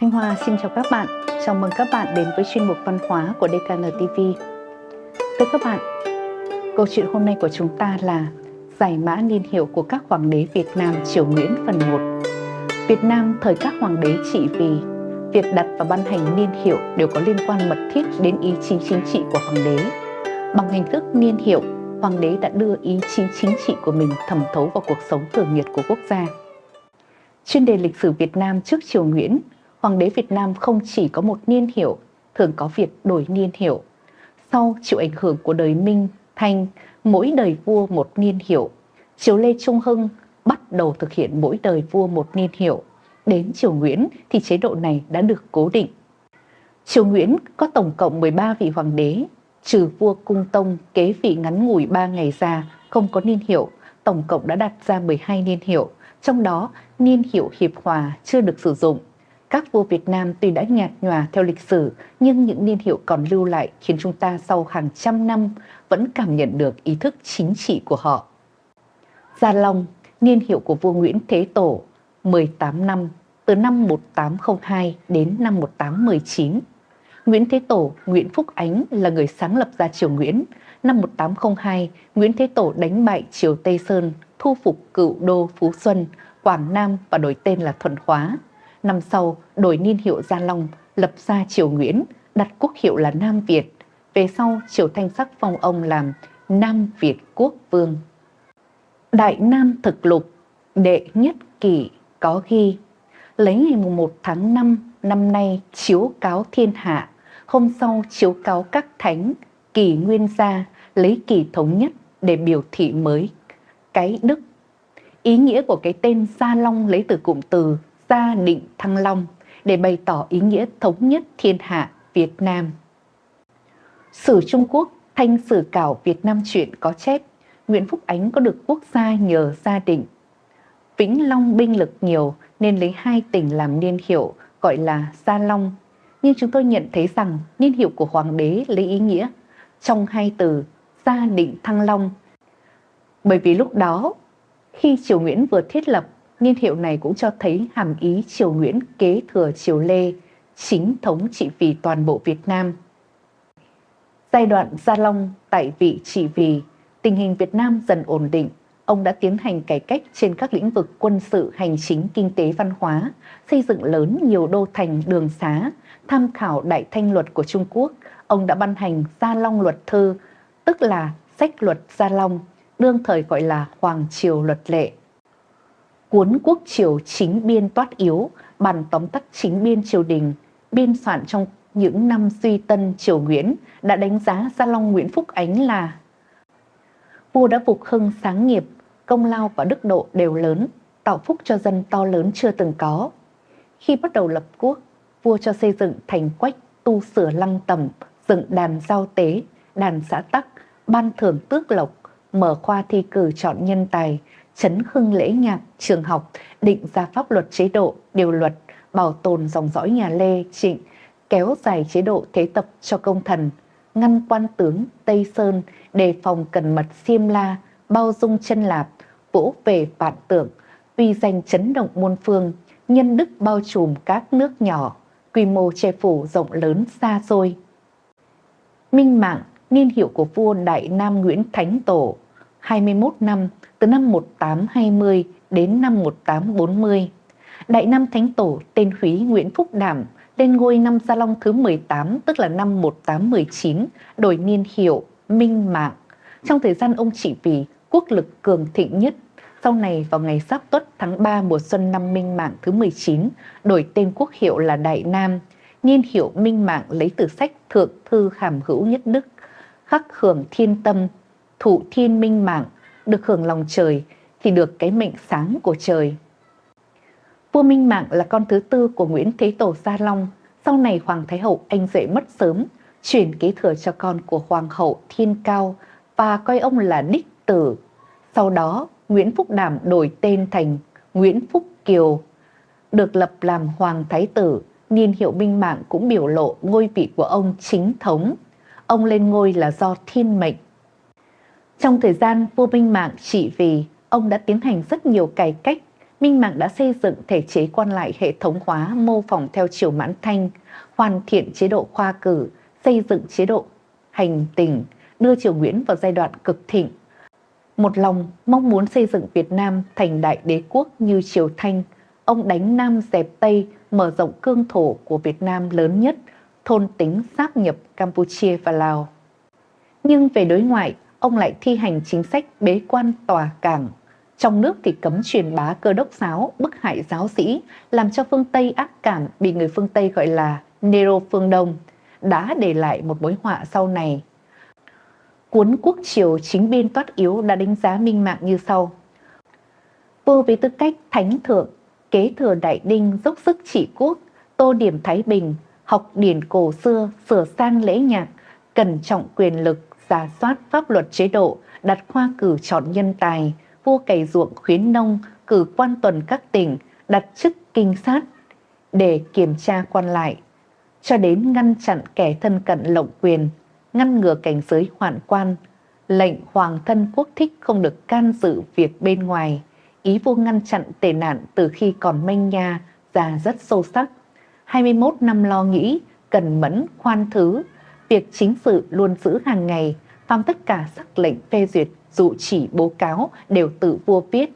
Thanh Hoa xin chào các bạn. Chào mừng các bạn đến với chuyên mục văn hóa của DKN TV. Thưa các bạn, câu chuyện hôm nay của chúng ta là giải mã niên hiệu của các hoàng đế Việt Nam triều Nguyễn phần 1. Việt Nam thời các hoàng đế trị vì việc đặt và ban hành niên hiệu đều có liên quan mật thiết đến ý chí chính trị của hoàng đế. Bằng hình thức niên hiệu, hoàng đế đã đưa ý chí chính trị của mình thẩm thấu vào cuộc sống thường nhật của quốc gia. Chuyên đề lịch sử Việt Nam trước triều Nguyễn, Hoàng đế Việt Nam không chỉ có một niên hiệu, thường có việc đổi niên hiệu. Sau chịu ảnh hưởng của đời Minh, Thanh, mỗi đời vua một niên hiệu. Triều Lê Trung Hưng bắt đầu thực hiện mỗi đời vua một niên hiệu. Đến triều Nguyễn thì chế độ này đã được cố định. Triều Nguyễn có tổng cộng 13 vị hoàng đế, trừ vua Cung Tông kế vị ngắn ngủi 3 ngày ra, không có niên hiệu, tổng cộng đã đặt ra 12 niên hiệu, trong đó niên hiệu hiệp hòa chưa được sử dụng. Các vua Việt Nam tuy đã nhạt nhòa theo lịch sử, nhưng những niên hiệu còn lưu lại khiến chúng ta sau hàng trăm năm vẫn cảm nhận được ý thức chính trị của họ. Gia Long, niên hiệu của vua Nguyễn Thế Tổ, 18 năm, từ năm 1802 đến năm 1819. Nguyễn Thế Tổ, Nguyễn Phúc Ánh là người sáng lập ra triều Nguyễn. Năm 1802, Nguyễn Thế Tổ đánh bại triều Tây Sơn, thu phục cựu đô Phú Xuân, Quảng Nam và đổi tên là Thuận Hóa. Năm sau, đổi niên hiệu Gia Long, lập ra triều Nguyễn, đặt quốc hiệu là Nam Việt. Về sau, triều Thanh Sắc phong ông làm Nam Việt Quốc Vương. Đại Nam Thực Lục, đệ nhất kỷ có ghi, lấy ngày 1 tháng 5 năm nay chiếu cáo thiên hạ, hôm sau chiếu cáo các thánh, kỳ nguyên gia, lấy kỳ thống nhất để biểu thị mới cái đức. Ý nghĩa của cái tên Gia Long lấy từ cụm từ Gia Định Thăng Long để bày tỏ ý nghĩa thống nhất thiên hạ Việt Nam. Sử Trung Quốc Thanh Sử Cảo Việt Nam truyện có chép Nguyễn Phúc Ánh có được quốc gia nhờ gia định. Vĩnh Long binh lực nhiều nên lấy hai tỉnh làm niên hiệu gọi là Gia Long. Nhưng chúng tôi nhận thấy rằng niên hiệu của hoàng đế lấy ý nghĩa trong hai từ Gia Định Thăng Long. Bởi vì lúc đó, khi Triều Nguyễn vừa thiết lập Niên hiệu này cũng cho thấy hàm ý Triều Nguyễn kế thừa Triều Lê, chính thống trị vì toàn bộ Việt Nam. Giai đoạn Gia Long tại vị trị vì, tình hình Việt Nam dần ổn định, ông đã tiến hành cải cách trên các lĩnh vực quân sự, hành chính, kinh tế, văn hóa, xây dựng lớn nhiều đô thành, đường xá, tham khảo Đại Thanh Luật của Trung Quốc. Ông đã ban hành Gia Long Luật Thư, tức là sách luật Gia Long, đương thời gọi là Hoàng Triều Luật Lệ cuốn quốc triều chính biên toát yếu, bản tóm tắt chính biên triều đình, biên soạn trong những năm suy tân triều Nguyễn đã đánh giá Gia Long Nguyễn Phúc Ánh là Vua đã phục hưng sáng nghiệp, công lao và đức độ đều lớn, tạo phúc cho dân to lớn chưa từng có. Khi bắt đầu lập quốc, vua cho xây dựng thành quách, tu sửa lăng tẩm, dựng đàn giao tế, đàn xã tắc, ban thưởng tước lộc, mở khoa thi cử chọn nhân tài, chấn hưng lễ nhạc, trường học, định ra pháp luật chế độ, điều luật, bảo tồn dòng dõi nhà Lê, Trịnh, kéo dài chế độ thế tập cho công thần, ngăn quan tướng Tây Sơn, đề phòng cần mật xiêm la, bao dung chân lạp, vỗ về vạn tưởng, uy danh chấn động muôn phương, nhân đức bao trùm các nước nhỏ, quy mô che phủ rộng lớn xa xôi. Minh Mạng, niên hiệu của vua Đại Nam Nguyễn Thánh Tổ, 21 năm từ năm 1820 đến năm 1840. Đại Nam Thánh Tổ tên Húy Nguyễn Phúc Đảm lên ngôi năm Gia Long thứ 18 tức là năm 1819 đổi niên hiệu Minh Mạng. Trong thời gian ông trị vì quốc lực cường thịnh nhất, sau này vào ngày Giáp Tuất tháng 3 mùa xuân năm Minh Mạng thứ 19 đổi tên quốc hiệu là Đại Nam. Niên hiệu Minh Mạng lấy từ sách Thượng Thư Hàm Hữu Nhất Đức, khắc hưởng thiên tâm, thụ thiên minh mạng, được hưởng lòng trời thì được cái mệnh sáng của trời. Vua Minh Mạng là con thứ tư của Nguyễn Thế Tổ Gia Long, sau này Hoàng Thái Hậu anh rể mất sớm, chuyển kế thừa cho con của Hoàng hậu Thiên Cao và coi ông là đích tử. Sau đó, Nguyễn Phúc Đảm đổi tên thành Nguyễn Phúc Kiều, được lập làm Hoàng Thái Tử, niên hiệu Minh Mạng cũng biểu lộ ngôi vị của ông chính thống. Ông lên ngôi là do thiên mệnh trong thời gian vua Minh Mạng trị vì, ông đã tiến hành rất nhiều cải cách, Minh Mạng đã xây dựng thể chế quan lại hệ thống hóa mô phỏng theo chiều mãn thanh, hoàn thiện chế độ khoa cử, xây dựng chế độ hành tình, đưa triều Nguyễn vào giai đoạn cực thịnh. Một lòng mong muốn xây dựng Việt Nam thành đại đế quốc như triều Thanh, ông đánh Nam dẹp Tây, mở rộng cương thổ của Việt Nam lớn nhất, thôn tính sáp nhập Campuchia và Lào. Nhưng về đối ngoại, ông lại thi hành chính sách bế quan tòa cảng. Trong nước thì cấm truyền bá cơ đốc giáo, bức hại giáo sĩ, làm cho phương Tây ác cảm bị người phương Tây gọi là Nero phương Đông, đã để lại một mối họa sau này. Cuốn Quốc Triều chính biên toát yếu đã đánh giá minh mạng như sau. Vua với tư cách thánh thượng, kế thừa đại đinh dốc sức trị quốc, tô điểm Thái Bình, học điển cổ xưa, sửa sang lễ nhạc, cẩn trọng quyền lực, giả soát pháp luật chế độ, đặt khoa cử chọn nhân tài, vua cày ruộng khuyến nông, cử quan tuần các tỉnh, đặt chức kinh sát để kiểm tra quan lại, cho đến ngăn chặn kẻ thân cận lộng quyền, ngăn ngừa cảnh giới hoạn quan, lệnh hoàng thân quốc thích không được can dự việc bên ngoài, ý vua ngăn chặn tệ nạn từ khi còn manh nha ra rất sâu sắc. 21 năm lo nghĩ, cần mẫn, khoan thứ, việc chính sự luôn giữ hàng ngày, phàm tất cả sắc lệnh phê duyệt, dụ chỉ bố cáo đều tự vua viết.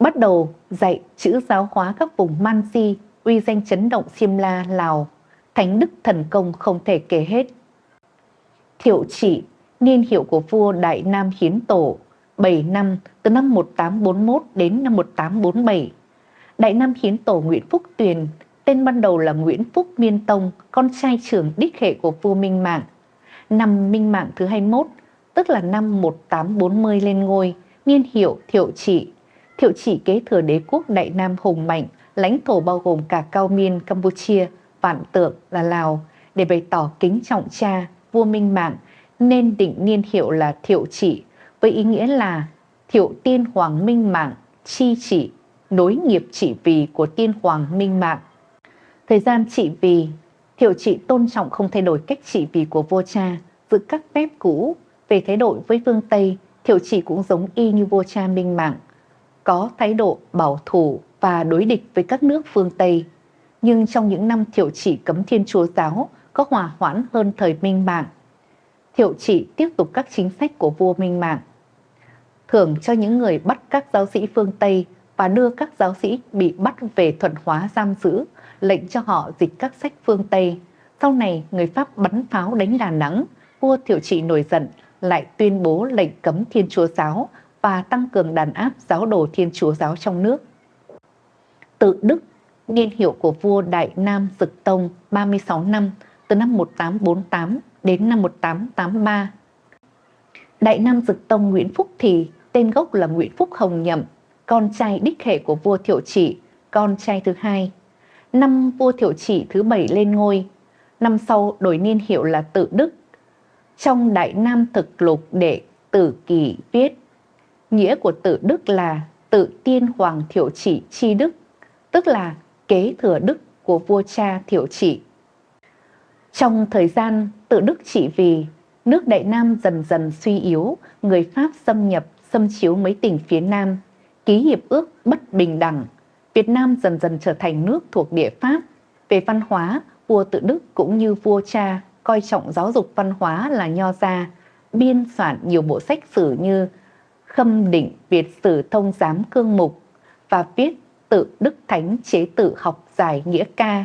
Bắt đầu dạy chữ giáo hóa các vùng Mansi, uy danh chấn động Simla, Lào, thánh đức thần công không thể kể hết. Thiệu trị, niên hiệu của vua Đại Nam Hiến Tổ, 7 năm từ năm 1841 đến năm 1847. Đại Nam Hiến Tổ Nguyễn Phúc Tuyền, tên ban đầu là Nguyễn Phúc Miên Tông, con trai trưởng đích hệ của vua Minh Mạng. Năm Minh Mạng thứ 21, tức là năm 1840 lên ngôi, niên hiệu Thiệu Trị. Thiệu Trị kế thừa đế quốc Đại Nam hùng mạnh, lãnh thổ bao gồm cả Cao Miên, Campuchia, Vạn Tượng là Lào, để bày tỏ kính trọng cha, vua Minh Mạng, nên định niên hiệu là Thiệu Trị, với ý nghĩa là Thiệu Tiên Hoàng Minh Mạng, chi trị, nối nghiệp trị vì của Tiên Hoàng Minh Mạng. Thời gian trị vì, Thiệu Trị tôn trọng không thay đổi cách trị vì của vua cha, giữ các phép cũ. Về thái độ với phương Tây, Thiệu Trị cũng giống y như vua cha Minh Mạng, có thái độ bảo thủ và đối địch với các nước phương Tây. Nhưng trong những năm Thiệu Trị cấm Thiên Chúa giáo, có hòa hoãn hơn thời Minh Mạng. Thiệu Trị tiếp tục các chính sách của vua Minh Mạng, thưởng cho những người bắt các giáo sĩ phương Tây và đưa các giáo sĩ bị bắt về thuận hóa giam giữ, lệnh cho họ dịch các sách phương Tây. Sau này, người Pháp bắn pháo đánh Đà Nẵng, vua Thiệu Trị nổi giận, lại tuyên bố lệnh cấm Thiên Chúa Giáo và tăng cường đàn áp giáo đồ Thiên Chúa Giáo trong nước. Tự Đức, niên hiệu của vua Đại Nam Dực Tông 36 năm, từ năm 1848 đến năm 1883. Đại Nam Dực Tông Nguyễn Phúc Thì, tên gốc là Nguyễn Phúc Hồng Nhậm, con trai đích hệ của vua Thiệu Trị, con trai thứ hai. Năm vua Thiệu Trị thứ bảy lên ngôi, năm sau đổi niên hiệu là Tự Đức. Trong Đại Nam Thực Lục để Tử Kỳ viết, nghĩa của Tự Đức là tự tiên hoàng Thiệu Trị chi đức, tức là kế thừa đức của vua cha Thiệu Trị. Trong thời gian tự đức trị vì, nước Đại Nam dần dần suy yếu, người Pháp xâm nhập, xâm chiếu mấy tỉnh phía Nam, ký hiệp ước bất bình đẳng. Việt Nam dần dần trở thành nước thuộc địa Pháp. Về văn hóa, vua tự đức cũng như vua cha coi trọng giáo dục văn hóa là nho gia, biên soạn nhiều bộ sách sử như Khâm Định Việt Sử Thông Giám Cương Mục và viết tự Đức Thánh chế tự học giải nghĩa ca.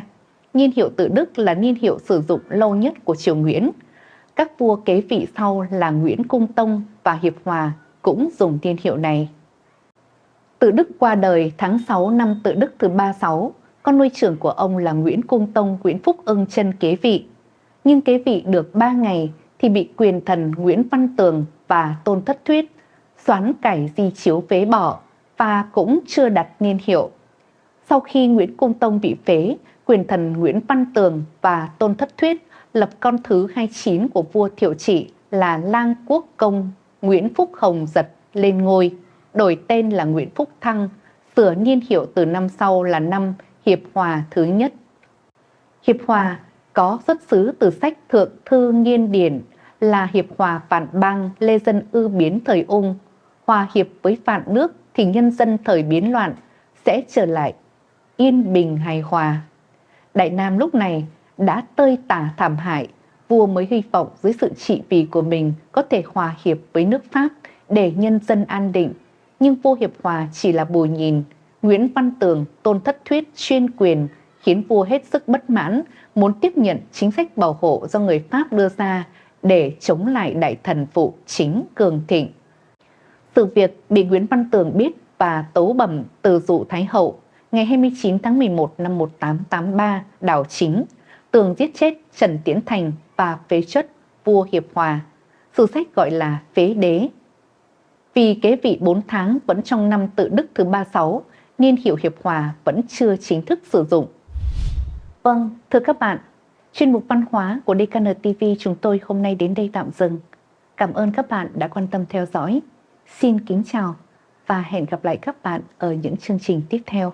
Niên hiệu tự Đức là niên hiệu sử dụng lâu nhất của triều Nguyễn. Các vua kế vị sau là Nguyễn Cung Tông và Hiệp Hòa cũng dùng niên hiệu này. Tự Đức qua đời tháng 6 năm Tự Đức thứ 36, con nuôi trưởng của ông là Nguyễn Cung Tông Nguyễn Phúc ưng chân kế vị. Nhưng kế vị được 3 ngày thì bị quyền thần Nguyễn Văn Tường và Tôn Thất Thuyết xoán cải di chiếu phế bỏ và cũng chưa đặt niên hiệu. Sau khi Nguyễn Cung Tông bị phế, quyền thần Nguyễn Văn Tường và Tôn Thất Thuyết lập con thứ 29 của vua Thiệu Trị là Lang Quốc Công Nguyễn Phúc Hồng Giật lên ngôi, đổi tên là Nguyễn Phúc Thăng, sửa niên hiệu từ năm sau là năm Hiệp Hòa thứ nhất. Hiệp Hòa có xuất xứ từ sách Thượng Thư Nghiên Điển là Hiệp Hòa phản bang Lê Dân Ư biến thời ung, hòa hiệp với phản nước thì nhân dân thời biến loạn sẽ trở lại yên bình hài hòa. Đại Nam lúc này đã tơi tả thảm hại, vua mới hy vọng dưới sự trị vì của mình có thể hòa hiệp với nước Pháp để nhân dân an định. Nhưng vua hiệp hòa chỉ là bù nhìn, Nguyễn Văn Tường tôn thất thuyết chuyên quyền khiến vua hết sức bất mãn, muốn tiếp nhận chính sách bảo hộ do người Pháp đưa ra để chống lại đại thần phụ chính cường thịnh. Sự việc bị Nguyễn Văn Tường biết và tấu bẩm từ dụ Thái Hậu ngày 29 tháng 11 năm 1883 đảo chính, Tường giết chết Trần Tiến Thành và phế chất vua Hiệp Hòa. Sử sách gọi là phế đế. Vì kế vị 4 tháng vẫn trong năm tự đức thứ 36, nên hiệu Hiệp Hòa vẫn chưa chính thức sử dụng. Vâng, thưa các bạn, chuyên mục văn hóa của DKN TV chúng tôi hôm nay đến đây tạm dừng. Cảm ơn các bạn đã quan tâm theo dõi. Xin kính chào và hẹn gặp lại các bạn ở những chương trình tiếp theo.